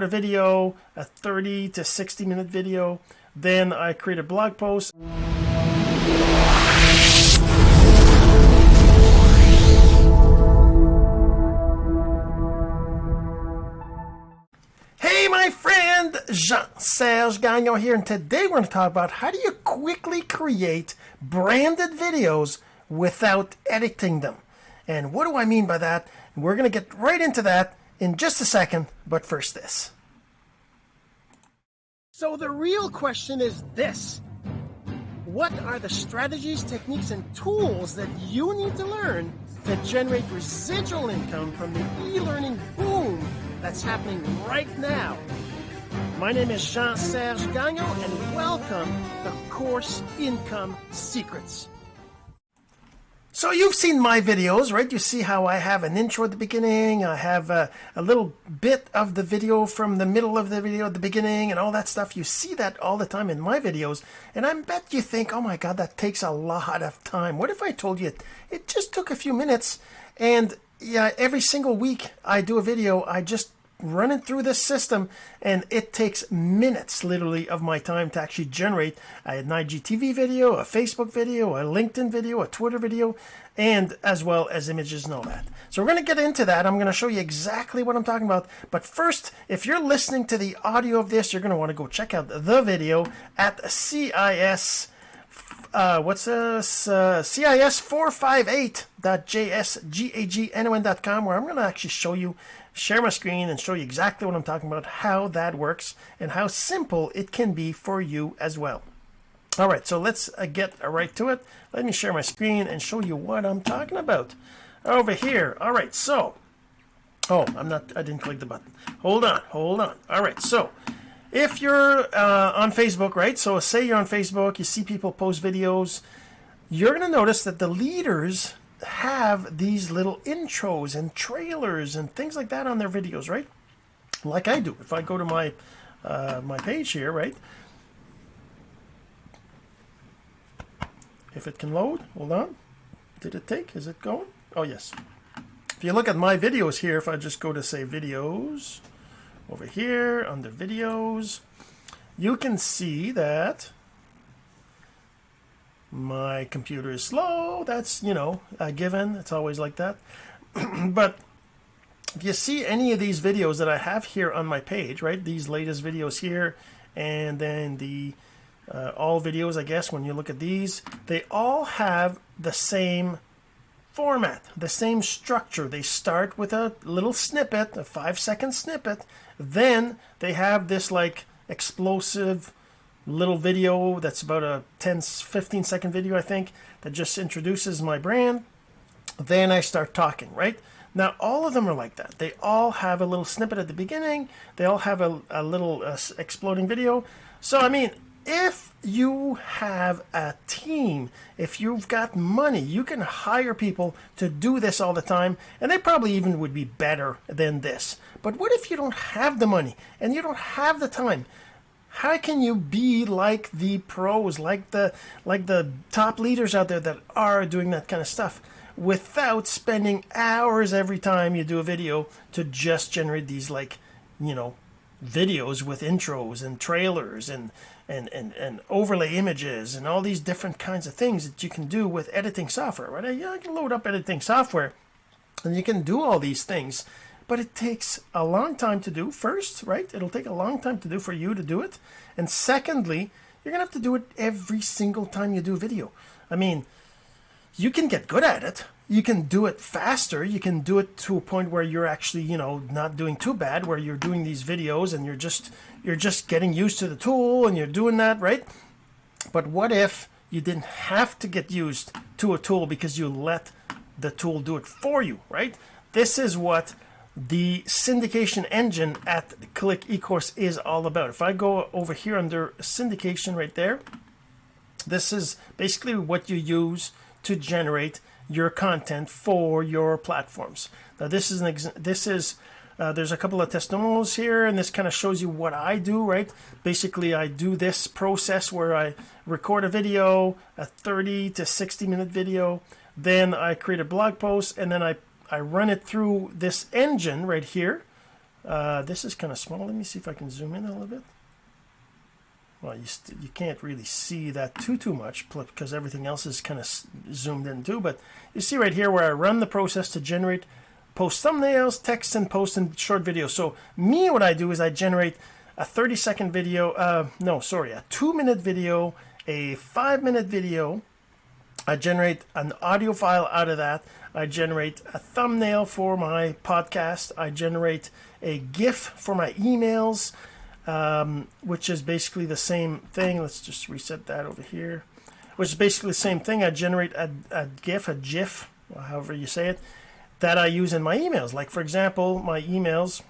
a video a 30 to 60 minute video then I create a blog post. Hey my friend Jean-Serge Gagnon here and today we're going to talk about how do you quickly create branded videos without editing them. And what do I mean by that? We're going to get right into that in just a second but first this so the real question is this what are the strategies techniques and tools that you need to learn to generate residual income from the e-learning boom that's happening right now. My name is Jean-Serge Gagnon and welcome to Course Income Secrets. So you've seen my videos, right? You see how I have an intro at the beginning. I have a, a, little bit of the video from the middle of the video at the beginning and all that stuff. You see that all the time in my videos. And I bet you think, oh my God, that takes a lot of time. What if I told you it, it just took a few minutes and yeah, every single week I do a video, I just running through this system and it takes minutes literally of my time to actually generate an IGTV video, a Facebook video, a LinkedIn video, a Twitter video, and as well as images and all that. So we're going to get into that. I'm going to show you exactly what I'm talking about. But first, if you're listening to the audio of this, you're going to want to go check out the video at CIS uh, what's this? Uh, CIS458.jsgagnon.com where I'm going to actually show you share my screen and show you exactly what I'm talking about, how that works, and how simple it can be for you as well. All right, so let's uh, get right to it. Let me share my screen and show you what I'm talking about. Over here. All right, so, oh, I'm not, I didn't click the button. Hold on, hold on. All right, so if you're uh, on Facebook, right? So say you're on Facebook, you see people post videos, you're going to notice that the leaders have these little intros and trailers and things like that on their videos, right? Like I do. If I go to my uh, my page here, right? If it can load, hold on. Did it take? Is it going? Oh, yes. If you look at my videos here, if I just go to say videos, over here under videos, you can see that my computer is slow. That's you know a given. It's always like that. But if you see any of these videos that I have here on my page right these latest videos here and then the uh, all videos I guess when you look at these they all have the same format the same structure. They start with a little snippet a five second snippet. Then they have this like explosive little video that's about a 10 15 second video I think that just introduces my brand. Then I start talking right? Now all of them are like that. They all have a little snippet at the beginning. They all have a, a little uh, exploding video. So I mean if you have a team if you've got money you can hire people to do this all the time and they probably even would be better than this. But what if you don't have the money and you don't have the time how can you be like the pros like the like the top leaders out there that are doing that kind of stuff without spending hours every time you do a video to just generate these like you know videos with intros and trailers and and and, and overlay images and all these different kinds of things that you can do with editing software right? I can load up editing software and you can do all these things but it takes a long time to do. First right it'll take a long time to do for you to do it. And secondly you're gonna have to do it every single time you do a video. I mean you can get good at it. You can do it faster. You can do it to a point where you're actually you know not doing too bad where you're doing these videos and you're just you're just getting used to the tool and you're doing that right? But what if you didn't have to get used to a tool because you let the tool do it for you right? This is what the syndication engine at Click eCourse is all about. If I go over here under syndication right there, this is basically what you use to generate your content for your platforms. Now this is an this is uh, there's a couple of testimonials here and this kind of shows you what I do right basically I do this process where I record a video a 30 to 60 minute video then I create a blog post and then I I run it through this engine right here. Uh, this is kind of small. Let me see if I can zoom in a little bit. Well you, you can't really see that too too much because everything else is kind of zoomed in too but you see right here where I run the process to generate post thumbnails text and post and short videos. So me what I do is I generate a 30 second video uh, no sorry a two minute video a five minute video I generate an audio file out of that. I generate a thumbnail for my podcast. I generate a GIF for my emails um, which is basically the same thing. Let's just reset that over here. Which is basically the same thing. I generate a, a GIF a GIF however you say it that I use in my emails. Like for example my emails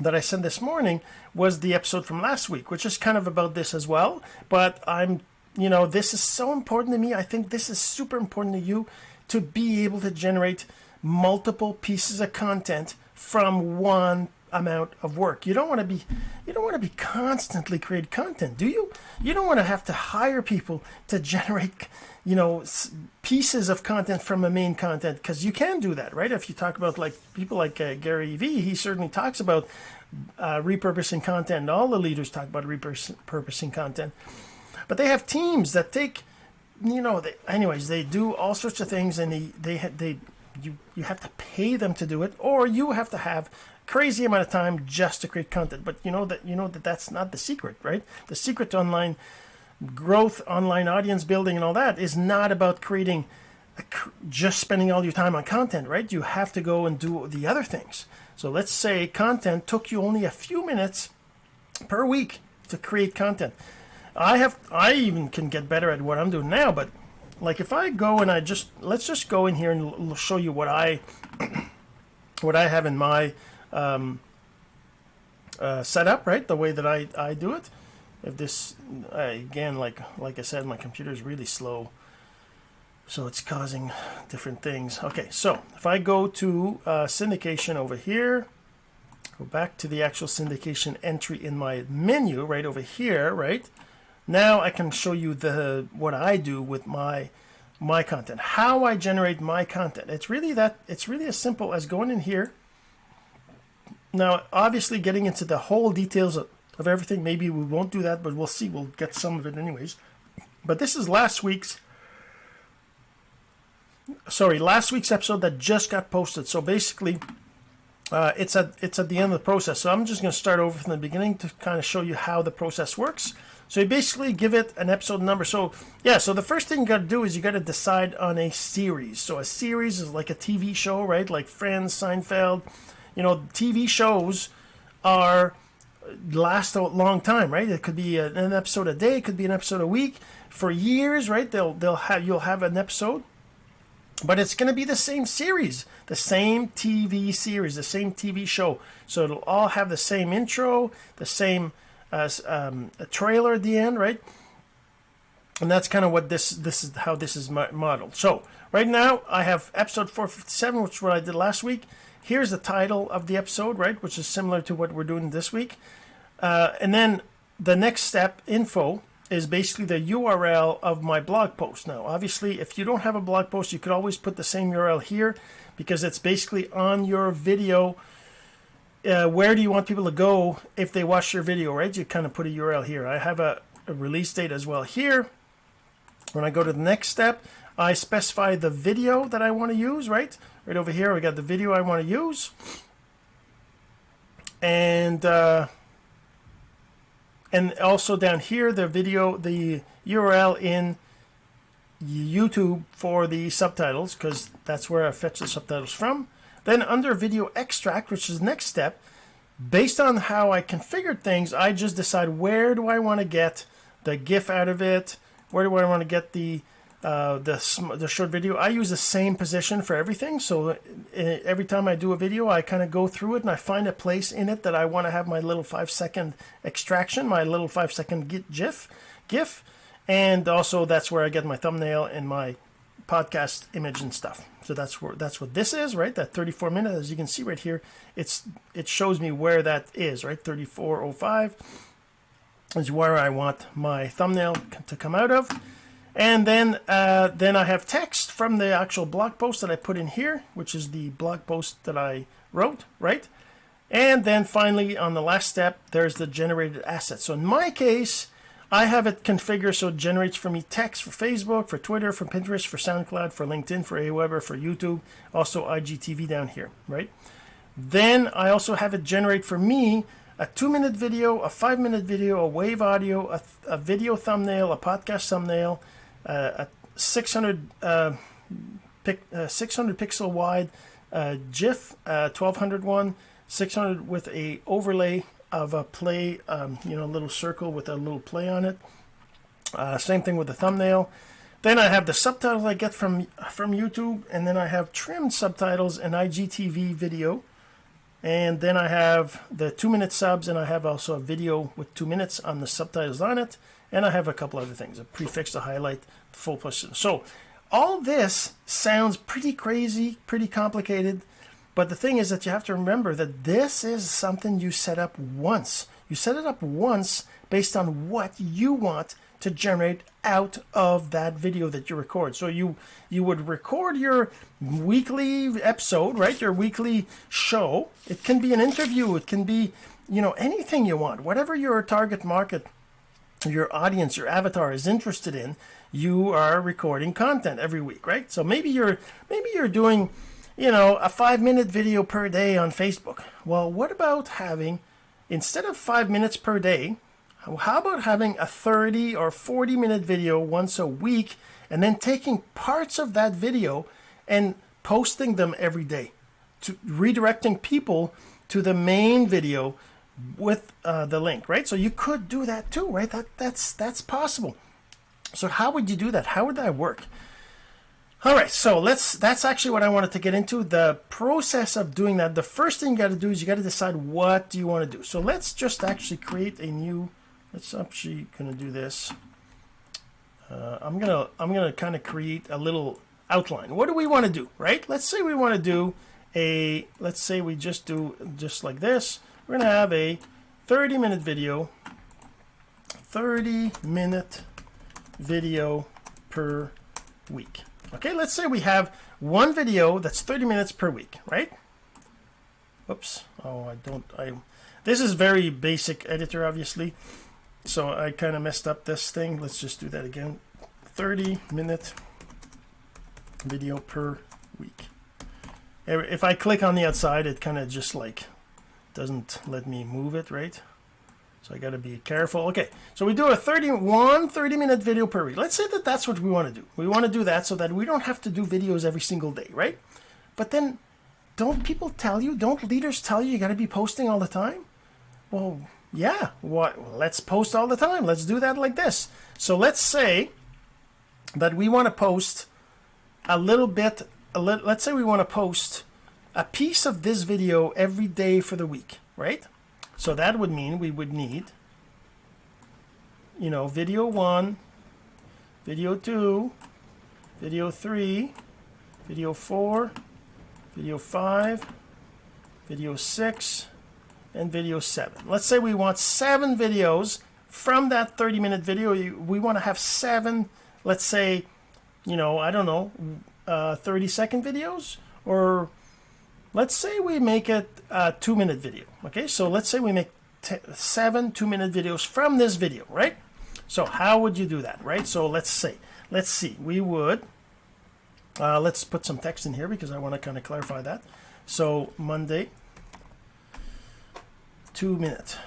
that I sent this morning was the episode from last week which is kind of about this as well but I'm you know this is so important to me. I think this is super important to you to be able to generate multiple pieces of content from one amount of work. You don't want to be you don't want to be constantly create content do you? You don't want to have to hire people to generate you know pieces of content from a main content because you can do that right? If you talk about like people like uh, Gary Vee he certainly talks about uh, repurposing content all the leaders talk about repurposing content but they have teams that take you know they, anyways they do all sorts of things and they they they you you have to pay them to do it or you have to have crazy amount of time just to create content. But you know that you know that that's not the secret right? The secret to online growth online audience building and all that is not about creating just spending all your time on content right? You have to go and do the other things. So let's say content took you only a few minutes per week to create content I have I even can get better at what I'm doing now but like if I go and I just let's just go in here and show you what I what I have in my um, uh, setup right? The way that I, I do it. If this uh, again like like I said my computer is really slow. So it's causing different things. Okay so if I go to uh, syndication over here go back to the actual syndication entry in my menu right over here right now I can show you the what I do with my my content how I generate my content. It's really that it's really as simple as going in here. Now obviously getting into the whole details of, of everything maybe we won't do that but we'll see. We'll get some of it anyways. But this is last week's sorry last week's episode that just got posted. So basically uh, it's at it's at the end of the process. So I'm just going to start over from the beginning to kind of show you how the process works so you basically give it an episode number. So yeah so the first thing you got to do is you got to decide on a series. So a series is like a TV show right? Like Friends Seinfeld. You know TV shows are uh, last a long time right? It could be an episode a day it could be an episode a week. For years right they'll they'll have you'll have an episode. But it's going to be the same series the same TV series the same TV show. So it'll all have the same intro the same uh, um, a trailer at the end right and that's kind of what this this is how this is modeled so right now I have episode 457 which is what I did last week here's the title of the episode right which is similar to what we're doing this week uh, and then the next step info is basically the URL of my blog post. Now, obviously, if you don't have a blog post, you could always put the same URL here because it's basically on your video. Uh, where do you want people to go if they watch your video, right? You kind of put a URL here. I have a, a release date as well here. When I go to the next step, I specify the video that I want to use, right? Right over here, we got the video I want to use. And uh, and also down here the video the URL in YouTube for the subtitles because that's where I fetch the subtitles from then under video extract which is next step based on how I configured things I just decide where do I want to get the GIF out of it where do I want to get the uh, the, the short video. I use the same position for everything so uh, every time I do a video I kind of go through it and I find a place in it that I want to have my little five second extraction my little five second GIF GIF and also that's where I get my thumbnail and my podcast image and stuff. So that's where that's what this is right? That 34 minutes as you can see right here it's it shows me where that is right? 3405 is where I want my thumbnail to come out of. And then uh, then I have text from the actual blog post that I put in here which is the blog post that I wrote right? And then finally on the last step there's the generated asset. So in my case I have it configured so it generates for me text for Facebook, for Twitter, for Pinterest, for SoundCloud, for LinkedIn, for Aweber, for YouTube, also IGTV down here, right? Then I also have it generate for me a two minute video, a five minute video, a wave audio, a, a video thumbnail, a podcast thumbnail, uh, a 600, uh, pic, uh, 600 pixel wide uh, GIF, uh, 1200 one, 600 with a overlay of a play, um, you know, a little circle with a little play on it. Uh, same thing with the thumbnail. Then I have the subtitles I get from from YouTube, and then I have trimmed subtitles and IGTV video. And then I have the two minute subs, and I have also a video with two minutes on the subtitles on it. And I have a couple other things, a prefix to highlight the full person. So all this sounds pretty crazy, pretty complicated. But the thing is that you have to remember that this is something you set up once. You set it up once based on what you want to generate out of that video that you record. So you you would record your weekly episode, right? Your weekly show. It can be an interview, it can be, you know, anything you want. Whatever your target market, your audience, your avatar is interested in, you are recording content every week, right? So maybe you're maybe you're doing you know, a five minute video per day on Facebook. Well, what about having, instead of five minutes per day, how about having a 30 or 40 minute video once a week and then taking parts of that video and posting them every day, to redirecting people to the main video with uh, the link, right? So you could do that too, right? That that's that's possible. So how would you do that? How would that work? All right, so let's, that's actually what I wanted to get into. The process of doing that, the first thing you got to do is you got to decide what do you want to do. So let's just actually create a new, let's actually to do this. Uh, I'm to, I'm to kind of create a little outline. What do we want to do, right? Let's say we want to do a, let's say we just do just like this. We're to have a 30 minute video, 30 minute video per week. Okay, let's say we have one video that's 30 minutes per week, right? Oops. Oh, I don't. I. This is very basic editor, obviously. So I kind of messed up this thing. Let's just do that again. 30 minute video per week. If I click on the outside, it kind of just like doesn't let me move it, right? So I got to be careful. Okay, so we do a 31 30 minute video per week. Let's say that that's what we want to do. We want to do that so that we don't have to do videos every single day, right? But then don't people tell you, don't leaders tell you you got to be posting all the time? Well, yeah, what let's post all the time. Let's do that like this. So let's say that we want to post a little bit, a let's say we want to post a piece of this video every day for the week, right? So that would mean we would need, you know, video one, video two, video three, video four, video five, video six, and video seven. Let's say we want seven videos from that 30 minute video. We want to have seven, let's say, you know, I don't know, uh, 30 second videos or let's say we make it a two minute video okay? So let's say we make seven two minute videos from this video right? So how would you do that right? So let's say let's see. We would uh, let's put some text in here because I want to kind of clarify that. So Monday two minute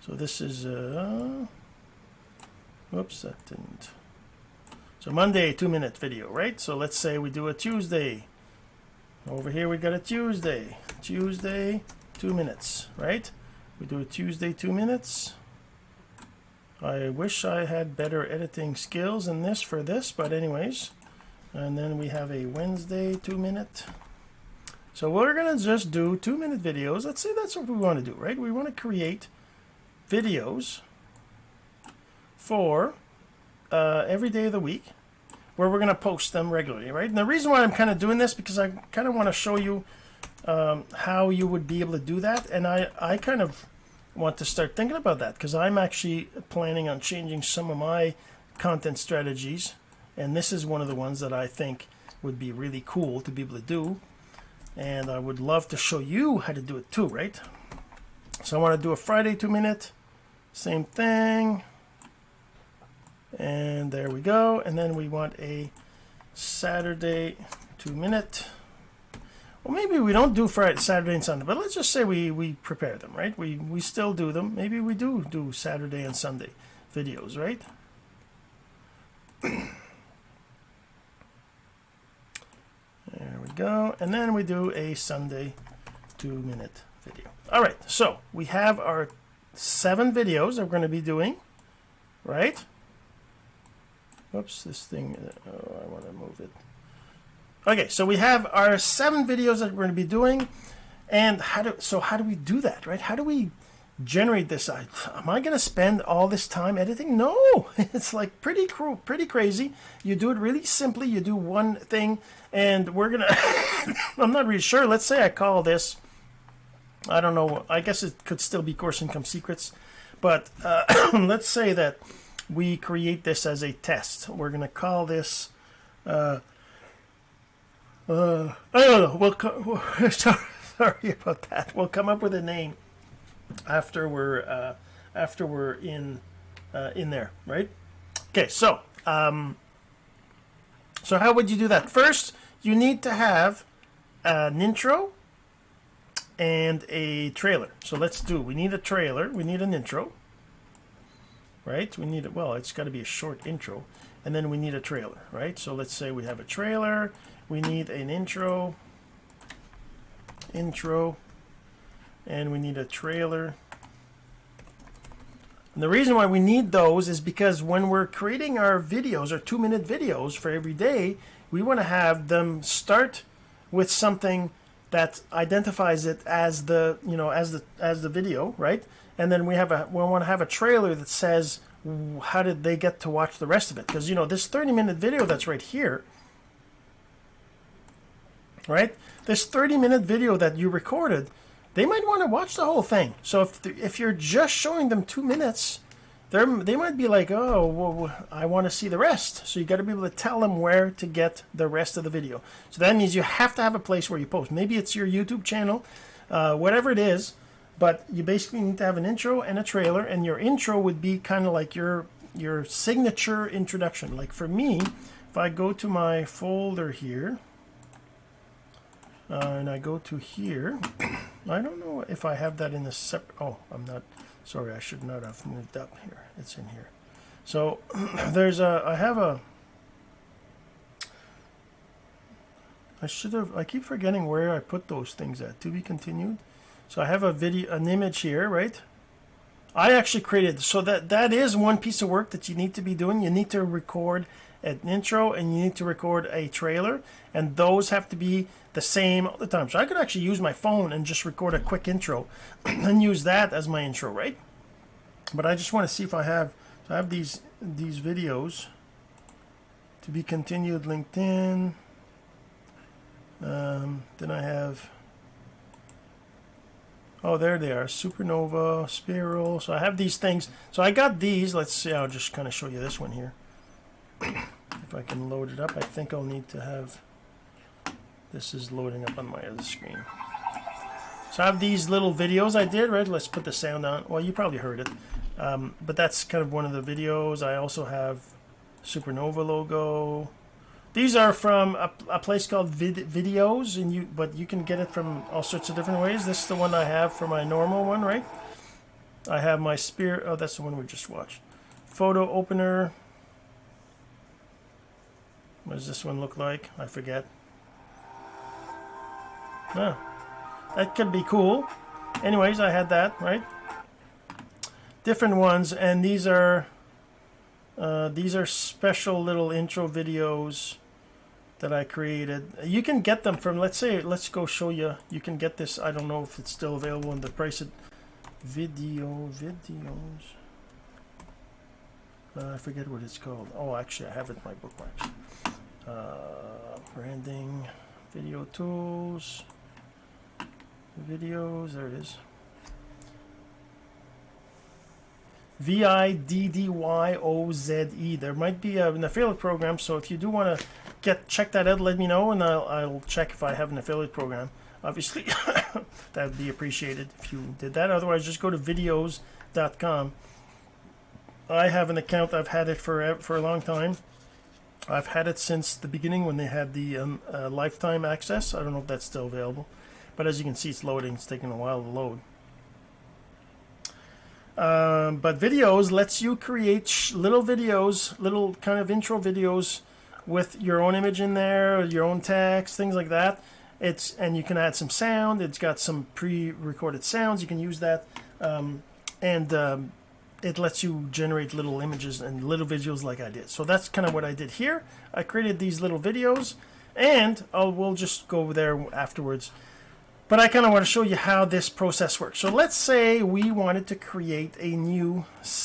so this is uh whoops that didn't so Monday, two minute video, right? So let's say we do a Tuesday. Over here we got a Tuesday. Tuesday, two minutes, right? We do a Tuesday, two minutes. I wish I had better editing skills in this for this, but anyways. And then we have a Wednesday, two minute. So we're gonna just do two minute videos. Let's say that's what we want to do, right? We want to create videos for uh, every day of the week where we're going to post them regularly, right? And the reason why I'm kind of doing this because I kind of want to show you um, how you would be able to do that. And I, I kind of want to start thinking about that because I'm actually planning on changing some of my content strategies. And this is one of the ones that I think would be really cool to be able to do. and I would love to show you how to do it too right so I want to do a Friday two minute same thing and there we go. And then we want a Saturday two minute well maybe we don't do Friday Saturday and Sunday but let's just say we we prepare them right? We we still do them. Maybe we do do Saturday and Sunday videos right? There we go. And then we do a Sunday two minute video. All right. So we have our seven videos that we're going to be doing right Oops, this thing, oh, I want to move it. Okay, so we have our seven videos that we're going to be doing. And how do, so how do we do that, right? How do we generate this? I, am I going to spend all this time editing? No, it's like pretty cruel, pretty crazy. You do it really simply. You do one thing and we're going to, I'm not really sure. Let's say I call this, I don't know. I guess it could still be course income secrets, but uh, let's say that we create this as a test. We're going to call this, uh, uh, I don't know, we'll, co sorry, about that. We'll come up with a name after we're, uh, after we're in, uh, in there, right? Okay, so, um, so how would you do that? First, you need to have an intro and a trailer. So let's do, we need a trailer, we need an intro right? We need it. Well, it's got to be a short intro, and then we need a trailer, right? So let's say we have a trailer. We need an intro, intro, and we need a trailer. And the reason why we need those is because when we're creating our videos, our two-minute videos for every day, we want to have them start with something that identifies it as the you know as the as the video right and then we have a we want to have a trailer that says how did they get to watch the rest of it? Because you know this 30 minute video that's right here right? This 30 minute video that you recorded they might want to watch the whole thing. So if if you're just showing them two minutes they they might be like oh well, I want to see the rest. So you got to be able to tell them where to get the rest of the video. So that means you have to have a place where you post. Maybe it's your YouTube channel uh, whatever it is but you basically need to have an intro and a trailer and your intro would be kind of like your your signature introduction. Like for me if I go to my folder here uh, and I go to here I don't know if I have that in a separate oh I'm not sorry I should not have moved up here. It's in here. So there's a I have a I should have I keep forgetting where I put those things at. To be continued so I have a video, an image here, right? I actually created, so that, that is one piece of work that you need to be doing. You need to record an intro and you need to record a trailer and those have to be the same all the time. So I could actually use my phone and just record a quick intro and use that as my intro, right? But I just want to see if I have, so I have these, these videos to be continued LinkedIn. Um, then I have Oh, there they are. Supernova, Spiral. So I have these things. So I got these. Let's see. I'll just kind of show you this one here. if I can load it up, I think I'll need to have... This is loading up on my other screen. So I have these little videos I did, right? Let's put the sound on. Well, you probably heard it. Um, but that's kind of one of the videos. I also have Supernova logo. These are from a, a place called Viddyoze, and you but you can get it from all sorts of different ways. This is the one I have for my normal one, right? I have my spear. Oh, that's the one we just watched. Photo opener. What does this one look like? I forget. Oh, that could be cool. Anyways, I had that, right? Different ones, and these are uh, these are special little intro videos that I created. You can get them from, let's say, let's go show you. You can get this. I don't know if it's still available in the price It video videos. Uh, I forget what it's called. Oh, actually, I have it in my bookmarks. Uh, branding, video tools, Viddyoze. There it is. V-I-D-D-Y-O-Z-E. There might be an affiliate program, so if you do want to get check that out, let me know, and I'll, I'll check if I have an affiliate program. obviously that would be appreciated if you did that. Otherwise just go to viddyoze.com I have an account I've had it for for a long time. I've had it since the beginning when they had the um, uh, lifetime access. I don't know if that's still available but as you can see it's loading it's taking a while to load um, but Viddyoze lets you create little videos little kind of intro videos with your own image in there your own text things like that. It's and you can add some sound. It's got some pre-recorded sounds. You can use that. Um, and um, it lets you generate little images and little visuals like I did. So that's kind of what I did here. I created these little videos and I'll we'll just go there afterwards but I kind of want to show you how this process works so let's say we wanted to create a new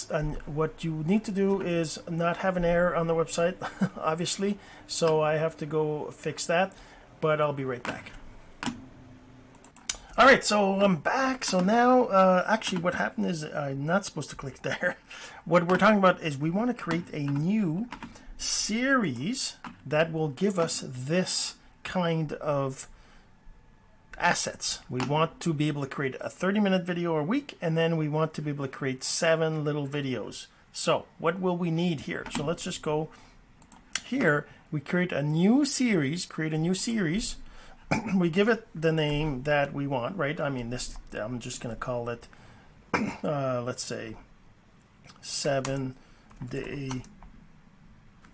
and what you need to do is not have an error on the website obviously so I have to go fix that but I'll be right back. All right, so I'm back. So now, uh, actually, what happened is I'm not supposed to click there. What we're talking about is we want to create a new series that will give us this kind of assets. We want to be able to create a 30 minute video a week, and then we want to be able to create seven little videos. So what will we need here? So let's just go here we create a new series create a new series we give it the name that we want right I mean this I'm just gonna call it uh, let's say seven day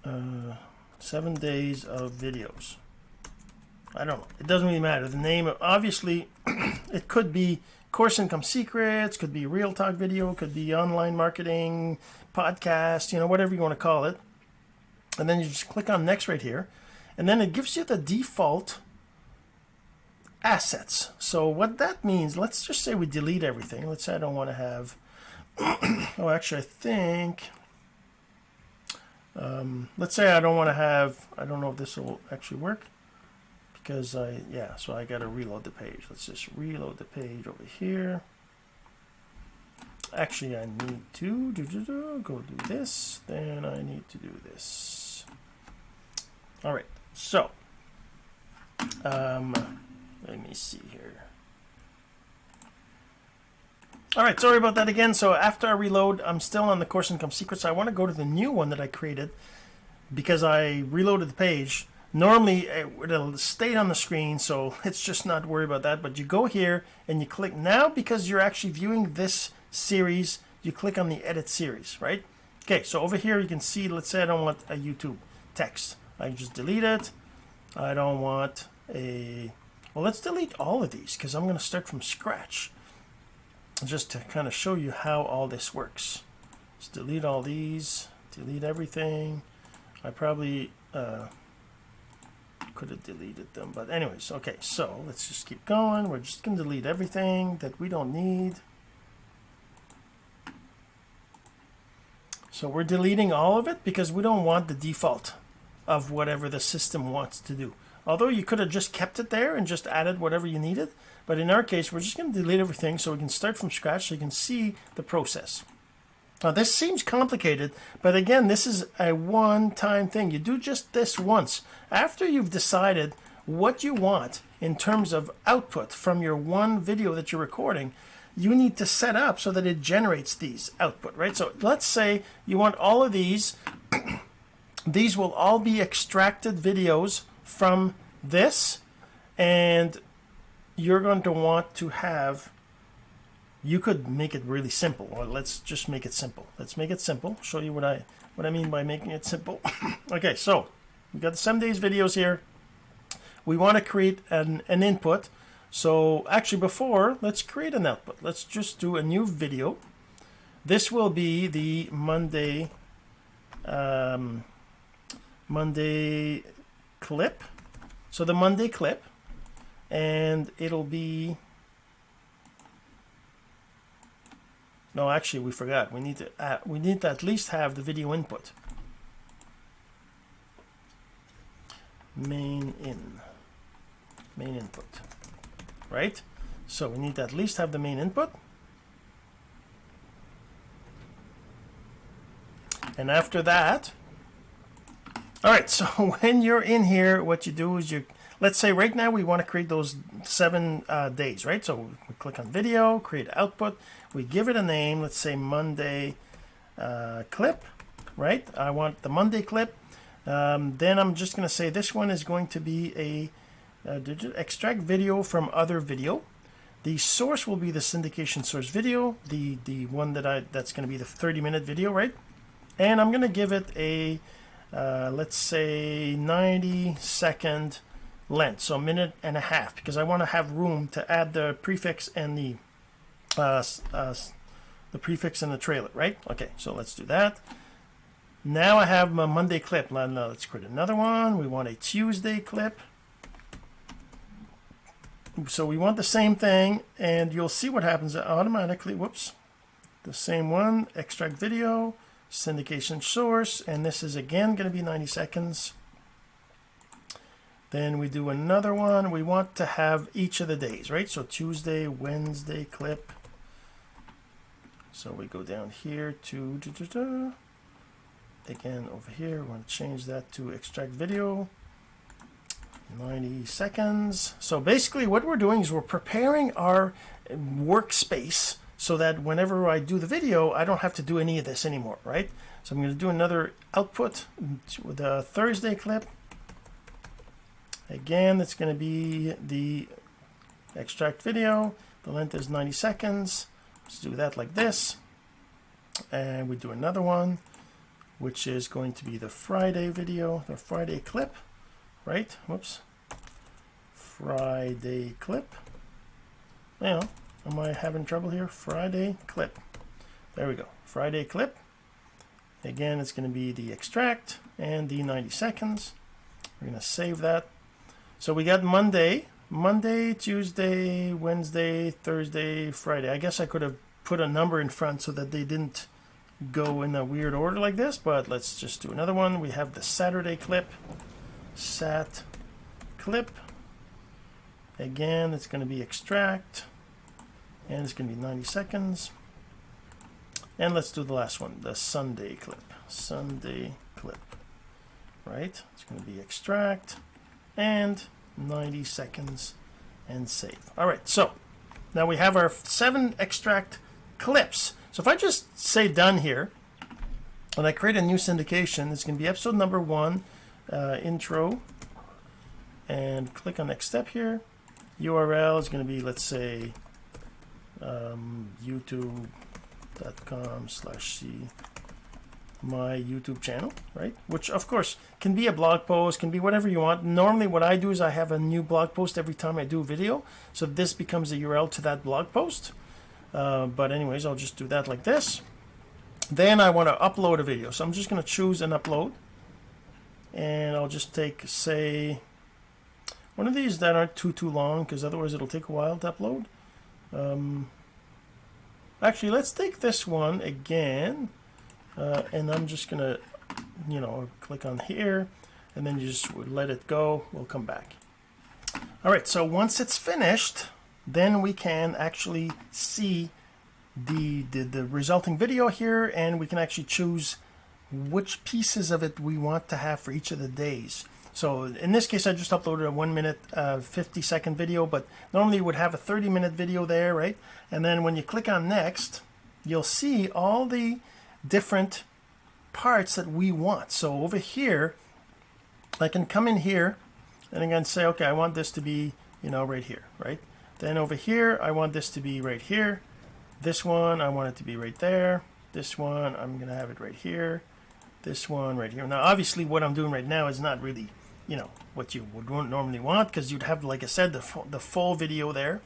uh, seven days of videos I don't it doesn't really matter. The name obviously it could be course income secrets could be real talk video could be online marketing podcast you know whatever you want to call it. And then you just click on next right here and then it gives you the default assets. So what that means let's just say we delete everything. Let's say I don't want to have oh actually I think um, let's say I don't want to have I don't know if this will actually work because I yeah so I got to reload the page let's just reload the page over here actually I need to do, do, do, go do this then I need to do this all right, so um, let me see here. All right, sorry about that again. So after I reload, I'm still on the course income secrets. I want to go to the new one that I created because I reloaded the page. Normally it'll stay on the screen, so it's just not worry about that. But you go here and you click now because you're actually viewing this series. You click on the edit series, right? Okay, so over here you can see. Let's say I don't want a YouTube text. I just delete it. I don't want a, well, let's delete all of these because I'm going to start from scratch just to kind of show you how all this works. Let's delete all these, delete everything. I probably uh, could have deleted them, but anyways, okay, so let's just keep going. We're just going to delete everything that we don't need. So we're deleting all of it because we don't want the default of whatever the system wants to do. Although you could have just kept it there and just added whatever you needed. But in our case, we're just going to delete everything so we can start from scratch so you can see the process. Now this seems complicated, but again, this is a one-time thing. You do just this once. After you've decided what you want in terms of output from your one video that you're recording, you need to set up so that it generates these output, right? So let's say you want all of these these will all be extracted videos from this and you're going to want to have you could make it really simple or let's just make it simple. Let's make it simple. Show you what I what I mean by making it simple. Okay so we got the seven days videos here. We want to create an, an input. So actually before let's create an output. Let's just do a new video. This will be the Monday um, Monday clip. So the Monday clip, and it'll be. No, actually, we forgot. We need to uh, we need to at least have the video input. Main in, main input, right? So we need to at least have the main input. And after that, all right, so when you're in here, what you do is you let's say right now we want to create those seven uh, days, right? So we click on video, create output. We give it a name. Let's say Monday uh, clip, right? I want the Monday clip. Um, then I'm just going to say this one is going to be a, extract video from other video. The source will be the syndication source video, the the one that I that's going to be the 30 minute video, right? And I'm going to give it a uh, let's say 90 second length, so a minute and a half, because I want to have room to add the prefix and the uh, uh, the prefix and the trailer, right? Okay, so let's do that. Now I have my Monday clip. Now let's create another one. We want a Tuesday clip. So we want the same thing, and you'll see what happens automatically. Whoops. The same one, extract video, syndication source, and this is again going to be 90 seconds. Then we do another one. We want to have each of the days, right? So Tuesday, Wednesday clip. So we go down here to, da, da, da. again over here, we want to change that to extract video. 90 seconds. So basically what we're doing is we're preparing our workspace so that whenever I do the video, I don't have to do any of this anymore, right? So I'm going to do another output with a Thursday clip. Again, it's going to be the extract video. The length is 90 seconds. Let's do that like this. And we do another one, which is going to be the Friday video, the Friday clip, right? Whoops. Friday clip. Now, am I having trouble here? Friday clip. There we go. Friday clip. Again, it's going to be the extract and the 90 seconds. We're going to save that. So we got Monday, Monday, Tuesday, Wednesday, Thursday, Friday. I guess I could have put a number in front so that they didn't go in a weird order like this, but let's just do another one. We have the Saturday clip, sat clip. Again, it's going to be extract, and it's going to be 90 seconds. And let's do the last one, the Sunday clip, Sunday clip, right? It's going to be extract, and 90 seconds and save. All right, so now we have our seven extract clips. So if I just say done here, and I create a new syndication, it's going to be episode number one, uh, intro, and click on next step here. URL is going to be, let's say, um, youtube.com slash c my YouTube channel, right? Which of course can be a blog post, can be whatever you want. Normally what I do is I have a new blog post every time I do a video. So this becomes a URL to that blog post. Uh, but anyways, I'll just do that like this. Then I want to upload a video. So I'm just going to choose an upload. And I'll just take, say, one of these that aren't too, too long, because otherwise it'll take a while to upload. Um, actually, let's take this one again uh, and I'm just gonna you know click on here and then you just let it go. We'll come back. All right so once it's finished then we can actually see the, the the resulting video here and we can actually choose which pieces of it we want to have for each of the days. So in this case I just uploaded a one minute uh, 50 second video but normally you would have a 30 minute video there right? And then when you click on next you'll see all the different parts that we want. So over here, I can come in here and again say, okay, I want this to be, you know, right here, right? Then over here, I want this to be right here. This one, I want it to be right there. This one, I'm to have it right here. This one right here. Now, obviously, what I'm doing right now is not really, you know, what you would normally want because you'd have, like I said, the, the full video there.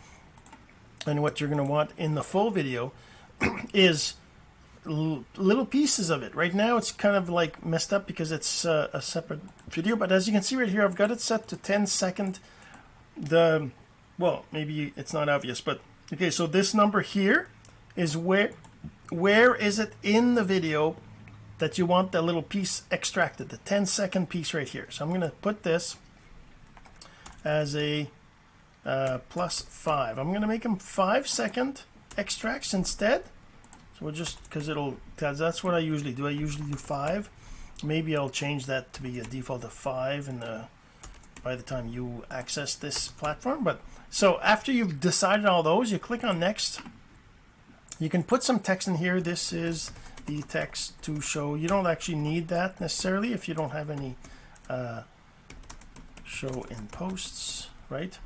And what you're going to want in the full video is little pieces of it. Right now it's kind of like messed up because it's uh, a separate video, but as you can see right here, I've got it set to 10 second. The, well, maybe it's not obvious, but okay, so this number here is where, where is it in the video that you want the little piece extracted, the 10 second piece right here. So I'm going to put this as a uh, plus five. I'm going to make them five second extracts instead so we'll just because it'll because that's what I usually do I usually do five maybe I'll change that to be a default of five and by the time you access this platform. But so after you've decided all those, you click on next. You can put some text in here. This is the text to show. You don't actually need that necessarily if you don't have any uh, show in posts, right?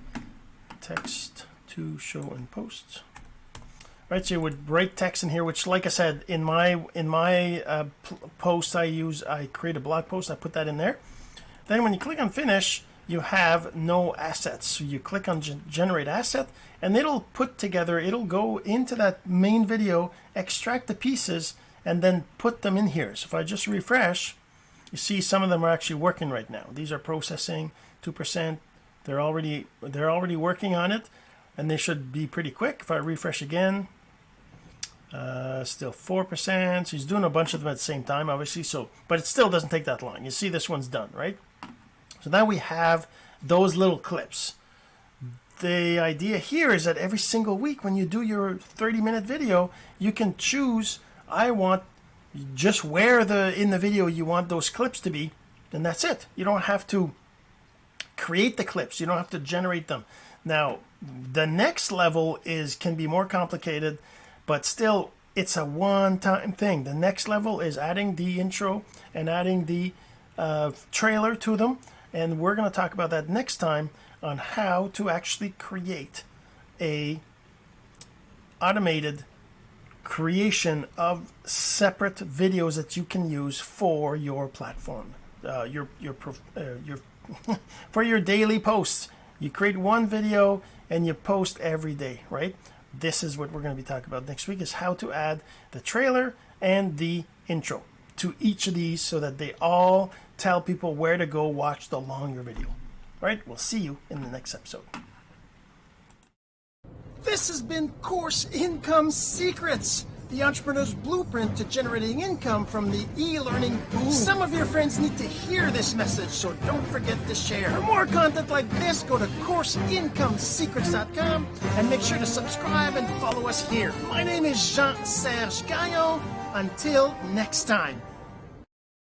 Text to show in posts. Right, so you would write text in here, which, like I said, in my in my uh, post I use, I create a blog post, I put that in there. Then when you click on finish, you have no assets. So you click on generate asset and it'll put together, it'll go into that main video, extract the pieces and then put them in here. So if I just refresh, you see some of them are actually working right now. These are processing 2%. They're already they're already working on it and they should be pretty quick. If I refresh again, uh, still 4%. So he's doing a bunch of them at the same time, obviously. So, but it still doesn't take that long. You see this one's done, right? So now we have those little clips. The idea here is that every single week when you do your 30 minute video, you can choose, I want just where the in the video you want those clips to be, and that's it. You don't have to create the clips. You don't have to generate them. Now, the next level is can be more complicated, but still it's a one-time thing. The next level is adding the intro and adding the uh, trailer to them and we're going to talk about that next time on how to actually create a automated creation of separate videos that you can use for your platform uh, your your uh, your for your daily posts you create one video and you post every day right this is what we're going to be talking about next week is how to add the trailer and the intro to each of these so that they all tell people where to go watch the longer video. All right, we'll see you in the next episode. This has been Course Income Secrets, the entrepreneur's blueprint to generating income from the e-learning boom. Some of your friends need to hear this message, so don't forget to share. For more content like this, go to CourseIncomeSecrets.com and make sure to subscribe and follow us here. My name is Jean-Serge Gagnon. Until next time.